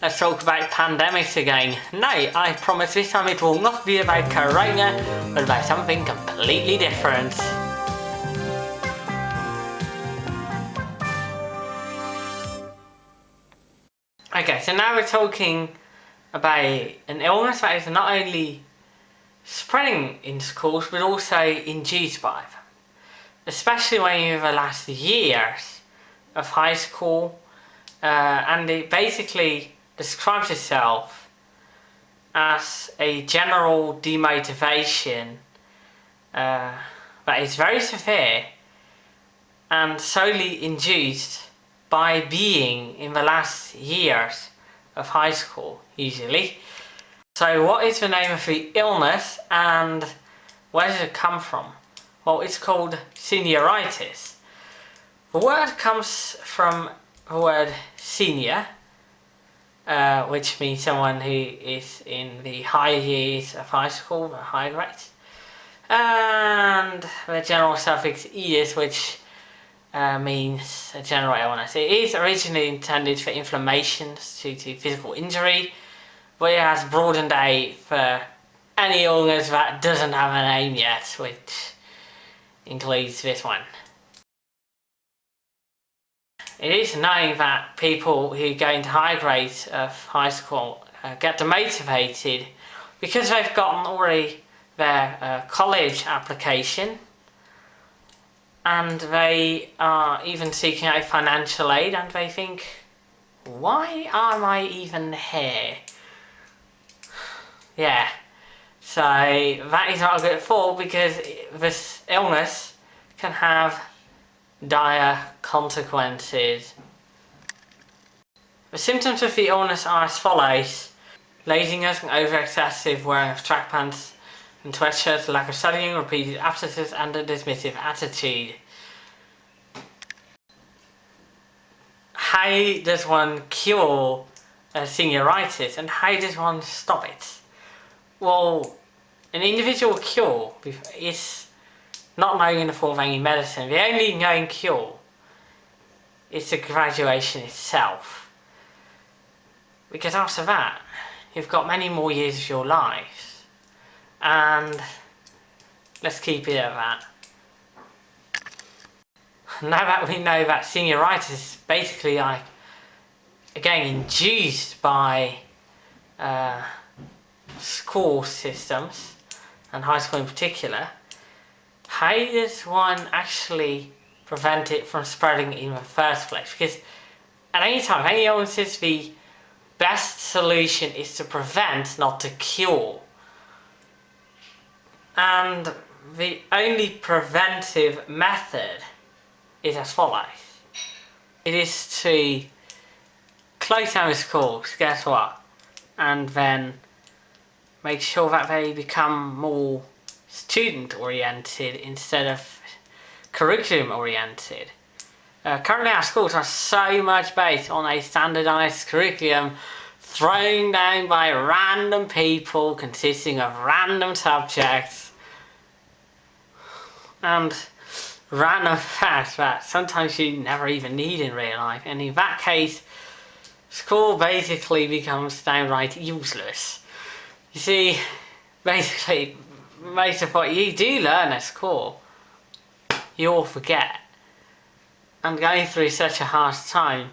let's talk about pandemics again. No, I promise this time it will not be about Corona, but about something completely different. Okay, so now we're talking about an illness that is not only spreading in schools but also induced by them. Especially when you have the last years of high school uh, and it basically describes itself as a general demotivation uh, that is very severe and solely induced by being in the last years of high school usually. So what is the name of the illness and where does it come from? Well it's called senioritis. The word comes from the word senior uh, which means someone who is in the higher years of high school, the high grades. And the general suffix "is," which uh, means a general illness. It is originally intended for inflammations due to physical injury, but it has broadened out for any illness that doesn't have a name yet, which includes this one. It is knowing that people who go into high grades of high school uh, get demotivated because they've gotten already their uh, college application and they are even seeking out financial aid and they think why am I even here? Yeah, so that is not a good thought because this illness can have dire consequences. The symptoms of the illness are as follows. Laziness and over-excessive wearing of track pants and sweatshirts, lack of studying, repeated absences and a dismissive attitude. How does one cure uh, senioritis and how does one stop it? Well, an individual cure is not knowing in the form of any medicine. The only known cure is the graduation itself. Because after that, you've got many more years of your life. And let's keep it at that. Now that we know that senioritis is basically like, again, induced by uh, school systems, and high school in particular, how does one actually prevent it from spreading in the first place? Because at any time, anyone says the best solution is to prevent, not to cure. And the only preventive method is as follows. It is to close down schools, guess what? And then make sure that they become more student oriented instead of curriculum oriented. Uh, currently our schools are so much based on a standardized curriculum thrown down by random people consisting of random subjects and random facts that sometimes you never even need in real life and in that case school basically becomes downright useless. You see, basically most of what you do learn at school, you all forget. And going through such a hard time,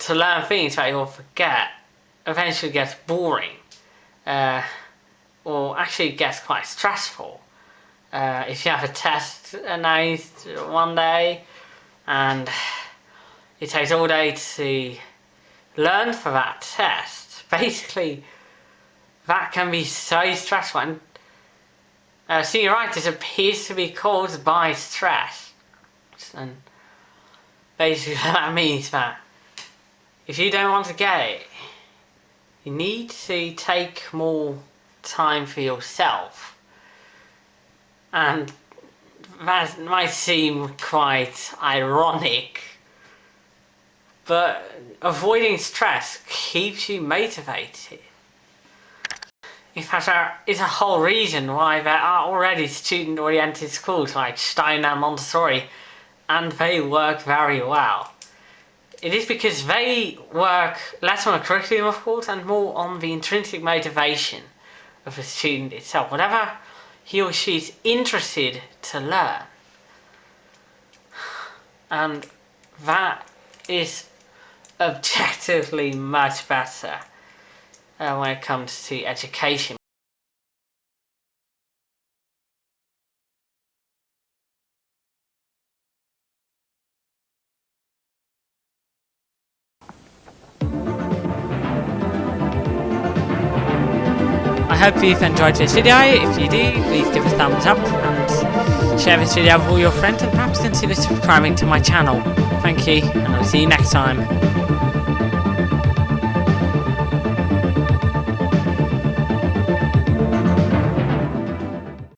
to learn things that you'll forget eventually gets boring. Uh, or actually gets quite stressful. Uh, if you have a test announced one day and it takes all day to learn for that test, basically that can be so stressful and uh, senioritis appears to be caused by stress. And basically that means that if you don't want to get it, you need to take more time for yourself. And that might seem quite ironic, but avoiding stress keeps you motivated. In fact, there is a whole reason why there are already student-oriented schools like Steiner Montessori, and they work very well. it is because they work less on a curriculum, of course, and more on the intrinsic motivation of the student itself. Whatever he or she is interested to learn. And that is objectively much better uh, when it comes to education. I hope you've enjoyed this video. If you do, please give a thumbs up and share this video with all your friends and perhaps consider subscribing to my channel. Thank you and I'll see you next time.